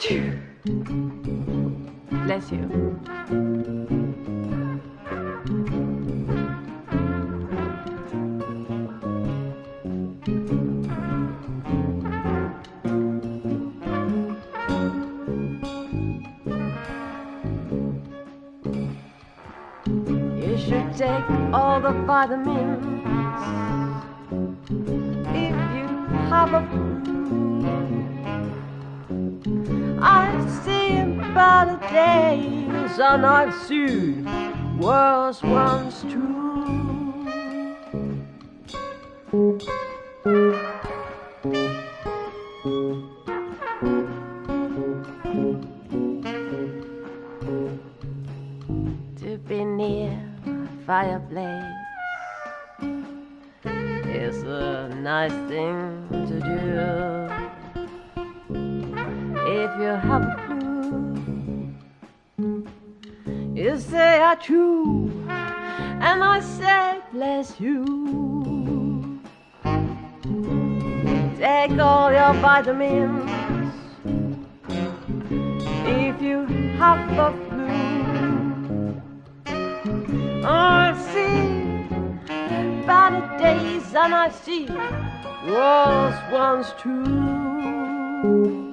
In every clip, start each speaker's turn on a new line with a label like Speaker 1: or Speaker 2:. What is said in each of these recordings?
Speaker 1: Bless you. You should take all the vitamins if you have a I see better days and I've seen worse ones too. To be near a fireplace is a nice thing to do. True, and I say bless you. Take all your vitamins if you have a flu. I see better days and I see worse ones too.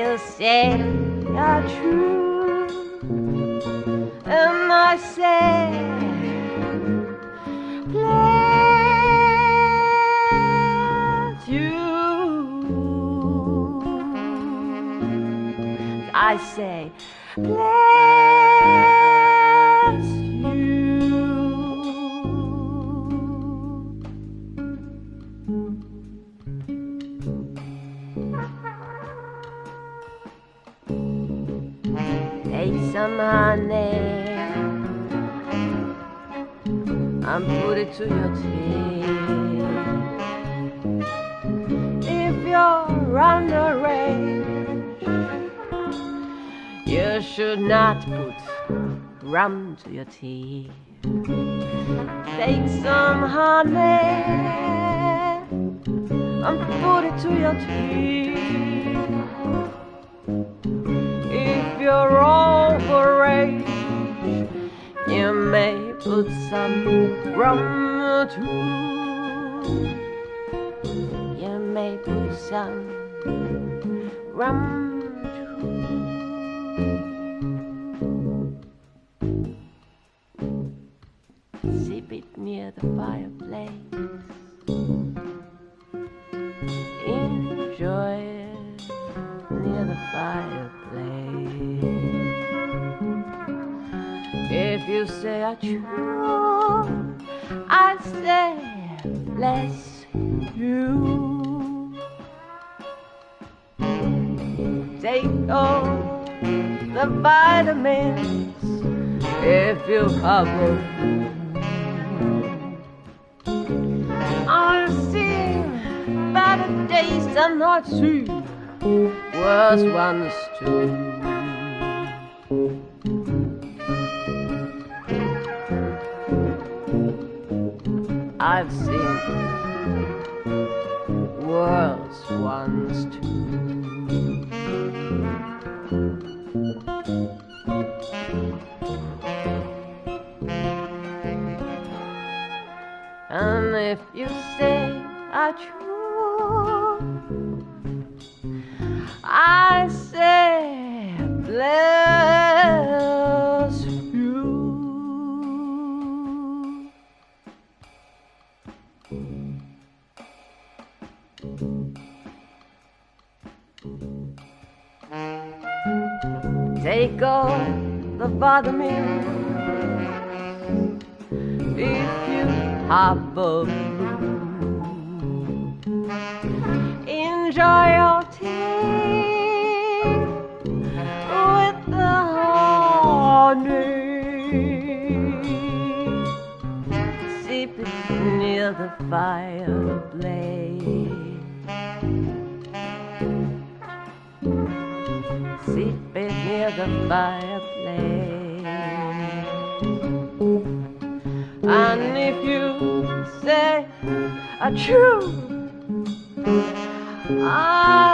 Speaker 1: You say you're true, and I say. I say, bless Take some honey and put it to your tea. If you're underage, you should not put rum to your tea. Take some honey and put it to your tea. Put some rum too. You may put some rum too. Sip it near the fireplace. Enjoy it near the fireplace. You say I true, I say bless you. Take all the vitamins if you have them. I've seen better days than I've seen worse ones too. I've seen worlds once too. And if you say I true, Take all the vitamins if you a Enjoy your tea with the honey. Sip it near the fireplace. Sip it near the fireplace. And if you say a true. Ah,